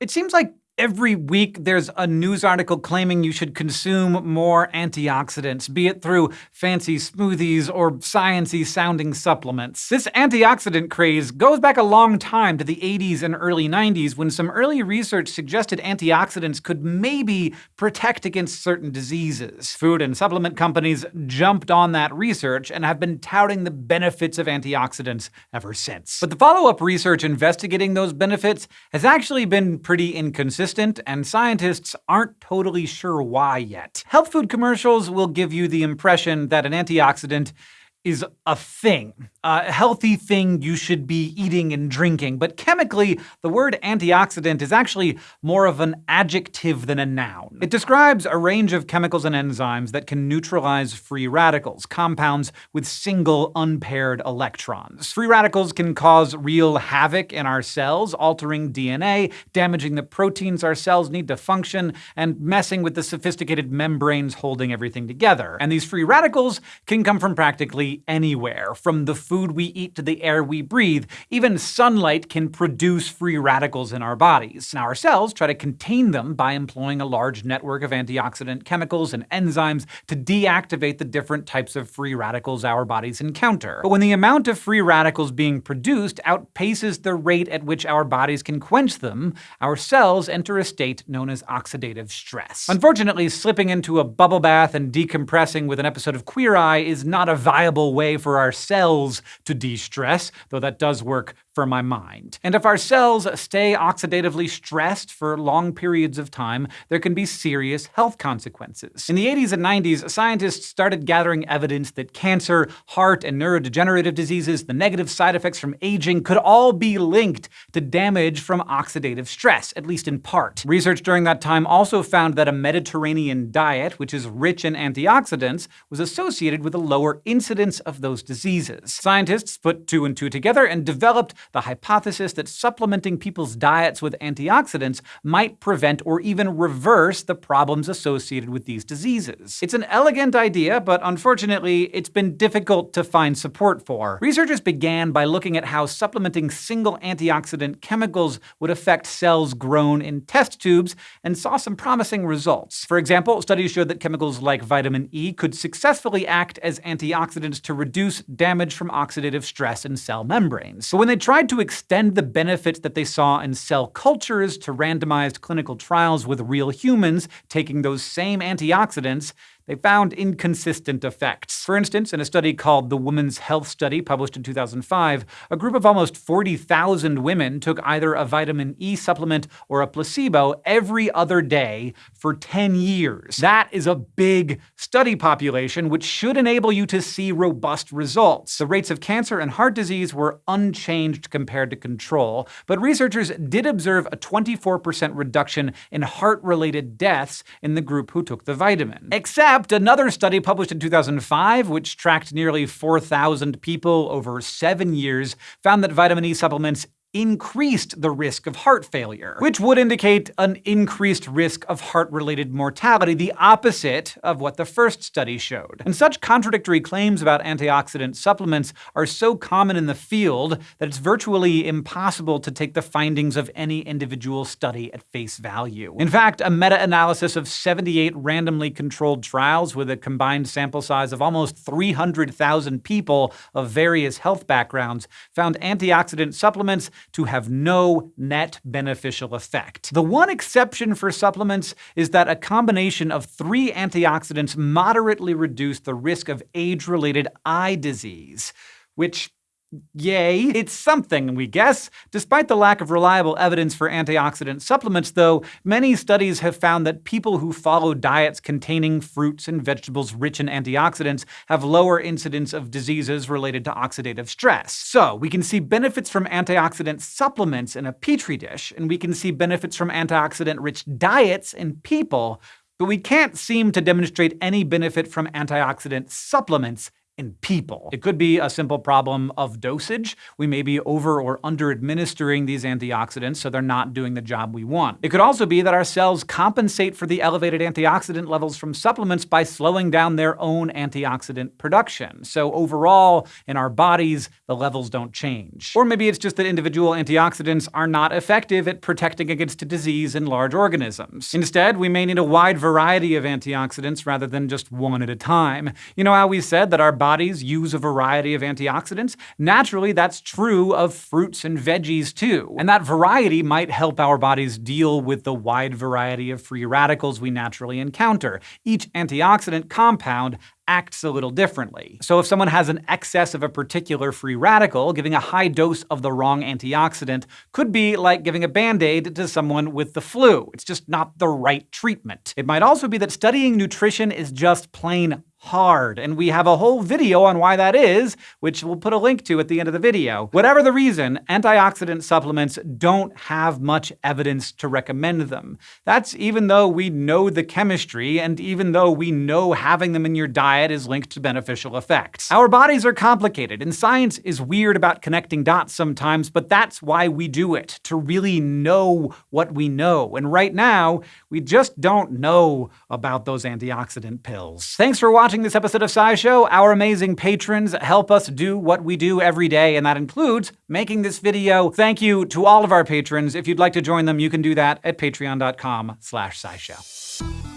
It seems like Every week, there's a news article claiming you should consume more antioxidants, be it through fancy smoothies or sciencey sounding supplements. This antioxidant craze goes back a long time to the 80s and early 90s when some early research suggested antioxidants could maybe protect against certain diseases. Food and supplement companies jumped on that research and have been touting the benefits of antioxidants ever since. But the follow-up research investigating those benefits has actually been pretty inconsistent and scientists aren't totally sure why yet. Health food commercials will give you the impression that an antioxidant is a thing, a healthy thing you should be eating and drinking. But chemically, the word antioxidant is actually more of an adjective than a noun. It describes a range of chemicals and enzymes that can neutralize free radicals, compounds with single unpaired electrons. Free radicals can cause real havoc in our cells, altering DNA, damaging the proteins our cells need to function, and messing with the sophisticated membranes holding everything together. And these free radicals can come from practically anywhere, from the food we eat to the air we breathe. Even sunlight can produce free radicals in our bodies. Now, our cells try to contain them by employing a large network of antioxidant chemicals and enzymes to deactivate the different types of free radicals our bodies encounter. But when the amount of free radicals being produced outpaces the rate at which our bodies can quench them, our cells enter a state known as oxidative stress. Unfortunately, slipping into a bubble bath and decompressing with an episode of Queer Eye is not a viable way for our cells to de-stress, though that does work for my mind. And if our cells stay oxidatively stressed for long periods of time, there can be serious health consequences. In the 80s and 90s, scientists started gathering evidence that cancer, heart and neurodegenerative diseases, the negative side effects from aging could all be linked to damage from oxidative stress, at least in part. Research during that time also found that a Mediterranean diet, which is rich in antioxidants, was associated with a lower incidence of those diseases. Scientists put two and two together and developed the hypothesis that supplementing people's diets with antioxidants might prevent or even reverse the problems associated with these diseases. It's an elegant idea, but unfortunately, it's been difficult to find support for. Researchers began by looking at how supplementing single antioxidant chemicals would affect cells grown in test tubes and saw some promising results. For example, studies showed that chemicals like vitamin E could successfully act as antioxidants to reduce damage from oxidative stress in cell membranes. But when they tried to extend the benefits that they saw in cell cultures to randomized clinical trials with real humans taking those same antioxidants, they found inconsistent effects. For instance, in a study called the Women's Health Study, published in 2005, a group of almost 40,000 women took either a vitamin E supplement or a placebo every other day for 10 years. That is a big study population, which should enable you to see robust results. The rates of cancer and heart disease were unchanged compared to control, but researchers did observe a 24% reduction in heart-related deaths in the group who took the vitamin. Except Another study published in 2005, which tracked nearly 4,000 people over seven years, found that vitamin E supplements increased the risk of heart failure, which would indicate an increased risk of heart-related mortality, the opposite of what the first study showed. And such contradictory claims about antioxidant supplements are so common in the field that it's virtually impossible to take the findings of any individual study at face value. In fact, a meta-analysis of 78 randomly controlled trials with a combined sample size of almost 300,000 people of various health backgrounds found antioxidant supplements to have no net beneficial effect. The one exception for supplements is that a combination of three antioxidants moderately reduce the risk of age-related eye disease, which Yay, it's something, we guess. Despite the lack of reliable evidence for antioxidant supplements, though, many studies have found that people who follow diets containing fruits and vegetables rich in antioxidants have lower incidence of diseases related to oxidative stress. So, we can see benefits from antioxidant supplements in a petri dish, and we can see benefits from antioxidant-rich diets in people, but we can't seem to demonstrate any benefit from antioxidant supplements in people. It could be a simple problem of dosage. We may be over or under administering these antioxidants so they're not doing the job we want. It could also be that our cells compensate for the elevated antioxidant levels from supplements by slowing down their own antioxidant production. So overall, in our bodies, the levels don't change. Or maybe it's just that individual antioxidants are not effective at protecting against disease in large organisms. Instead, we may need a wide variety of antioxidants rather than just one at a time. You know how we said that our bodies use a variety of antioxidants? Naturally, that's true of fruits and veggies too. And that variety might help our bodies deal with the wide variety of free radicals we naturally encounter. Each antioxidant compound acts a little differently. So if someone has an excess of a particular free radical, giving a high dose of the wrong antioxidant could be like giving a band-aid to someone with the flu. It's just not the right treatment. It might also be that studying nutrition is just plain hard, and we have a whole video on why that is, which we'll put a link to at the end of the video. Whatever the reason, antioxidant supplements don't have much evidence to recommend them. That's even though we know the chemistry, and even though we know having them in your diet is linked to beneficial effects. Our bodies are complicated, and science is weird about connecting dots sometimes, but that's why we do it, to really know what we know. And right now, we just don't know about those antioxidant pills. Thanks for watching watching this episode of SciShow. Our amazing patrons help us do what we do every day, and that includes making this video. Thank you to all of our patrons. If you'd like to join them, you can do that at patreon.com slash scishow.